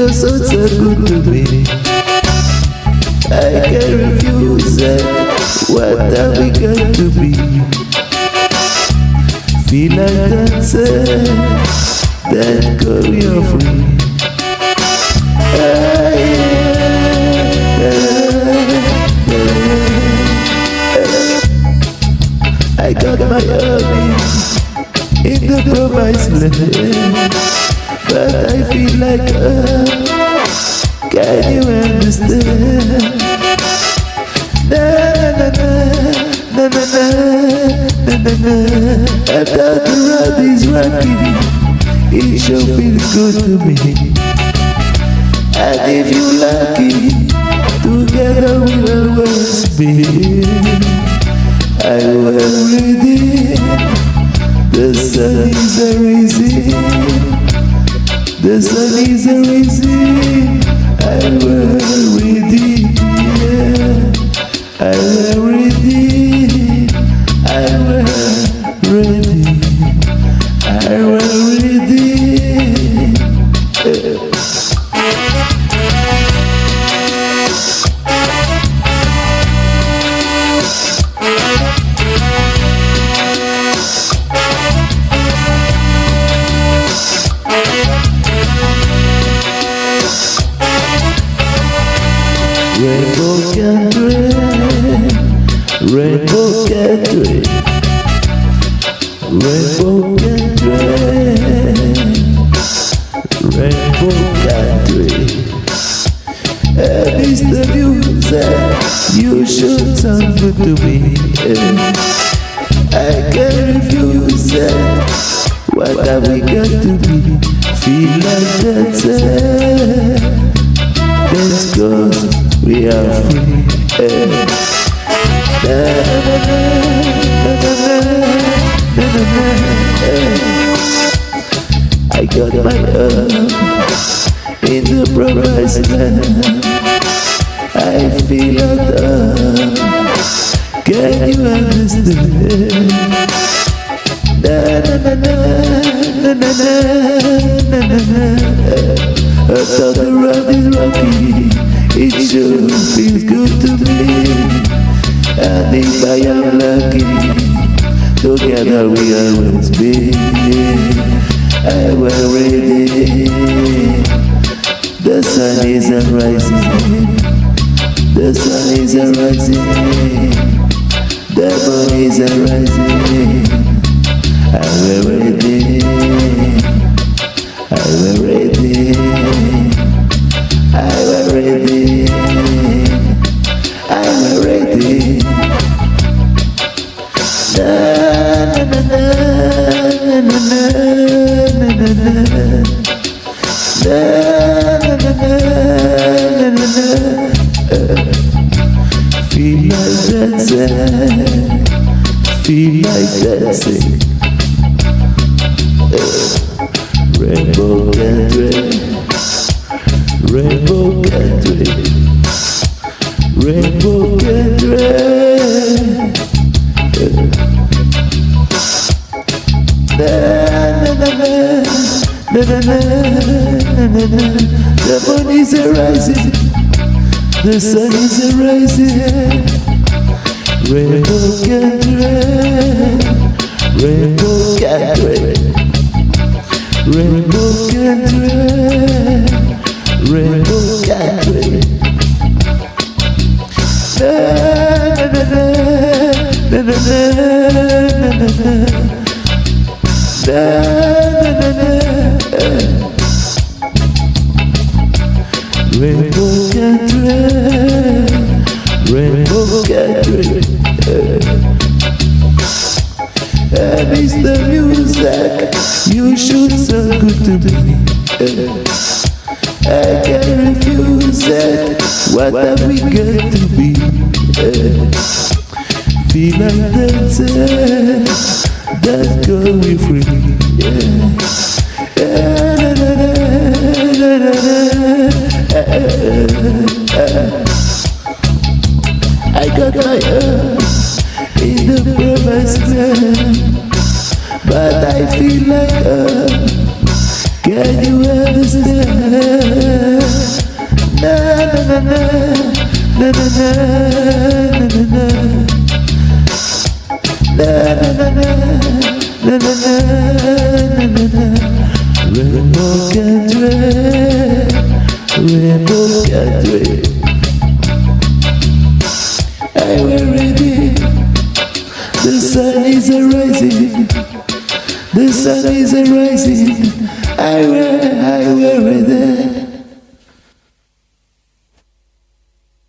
you're so, so good to me. I can't refuse that. What have we got to be? Feel like dancing, that choreography. Ah, yeah. I got my army in the promised land, but I feel like uh, can you understand? Na na na na na na na na na. Is rocky, it sure feels good to me. And if you lucky, together we'll always be. I will ready. The sun is a rising. The sun is rising. I will ready. Yeah. I will Rainbow country, rainbow country, rainbow country, rainbow country. And it's the music you should sound good to me. I can't refuse it. What have we got to be? Feel like dancing. I got my arm in the promised land. I feel like love. Can you understand? Na na na na If I am lucky, together we always be. I will ready. The sun is rising, the sun is rising, the moon is rising. I will ready. I will ready. Feel like dancing Rainbow country, Rainbow country, Rainbow gathering The moon is rising The sun is rising Red Gathering Rainbow red, red Gathering Rainbow red, red na na red, red na na red. Da, da, da, Rainbow gathering, rainbow gathering. And it's the music you should so good to me. I can't refuse it. What have we got to be? Feel like dancing, that's going free. I got my arm in the past But I feel like uh, Can you understand? Na na na na Na na na na na na Na na na na na na na na The sun is rising The sun is rising I we're, I we're ready